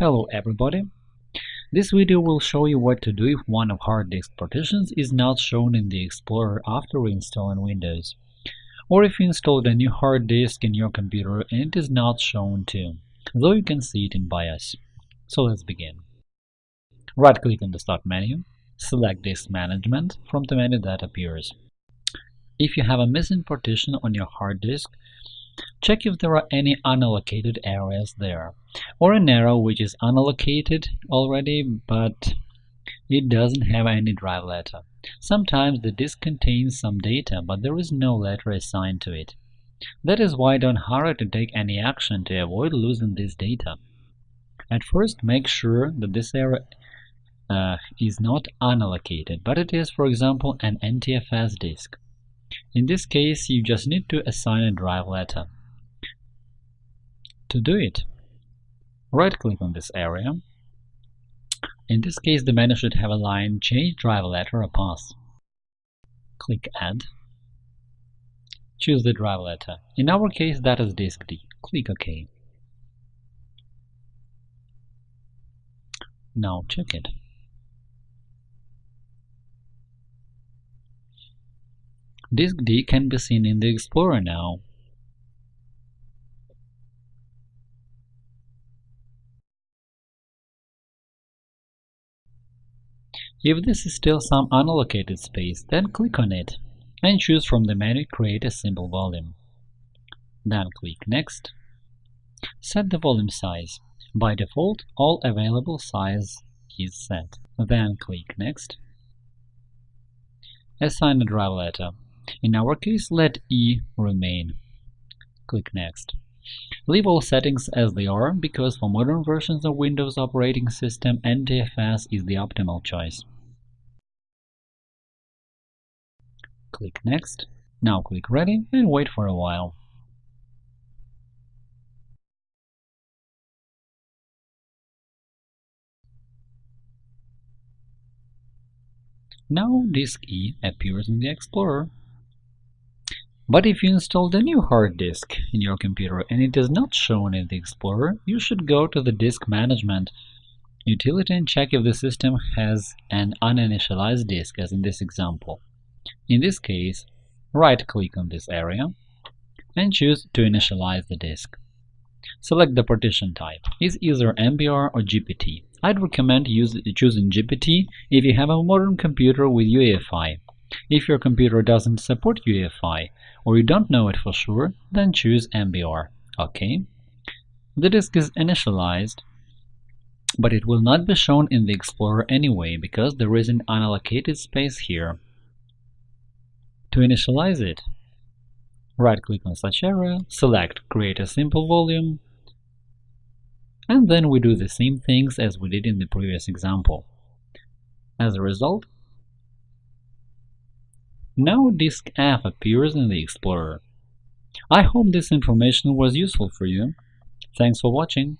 Hello everybody! This video will show you what to do if one of hard disk partitions is not shown in the Explorer after reinstalling Windows, or if you installed a new hard disk in your computer and it is not shown too, though you can see it in BIOS. So let's begin. Right-click on the Start menu, select Disk Management from the menu that appears. If you have a missing partition on your hard disk, check if there are any unallocated areas there, or an area which is unallocated already but it doesn't have any drive letter. Sometimes the disk contains some data, but there is no letter assigned to it. That is why don't hurry to take any action to avoid losing this data. At first, make sure that this area uh, is not unallocated, but it is, for example, an NTFS disk. In this case, you just need to assign a drive letter. To do it, right-click on this area. In this case, the menu should have a line Change drive letter or path. Click Add. Choose the drive letter. In our case, that is disk D. Click OK. Now check it. Disk D can be seen in the Explorer now. If this is still some unallocated space, then click on it and choose from the menu Create a simple volume. Then click Next. Set the volume size. By default, all available size is set. Then click Next. Assign a drive letter. In our case, let E remain. Click Next. Leave all settings as they are, because for modern versions of Windows operating system, NTFS is the optimal choice. Click Next. Now click Ready and wait for a while. Now disk E appears in the Explorer. But if you installed a new hard disk in your computer and it is not shown in the Explorer, you should go to the Disk Management utility and check if the system has an uninitialized disk, as in this example. In this case, right-click on this area and choose to initialize the disk. Select the partition type. Is either MBR or GPT. I'd recommend use, choosing GPT if you have a modern computer with UEFI. If your computer doesn't support UEFI, or you don't know it for sure, then choose MBR. OK. The disk is initialized, but it will not be shown in the Explorer anyway, because there is an unallocated space here. To initialize it, right-click on such area, select Create a simple volume, and then we do the same things as we did in the previous example. As a result, now disk F appears in the Explorer. I hope this information was useful for you. Thanks for watching.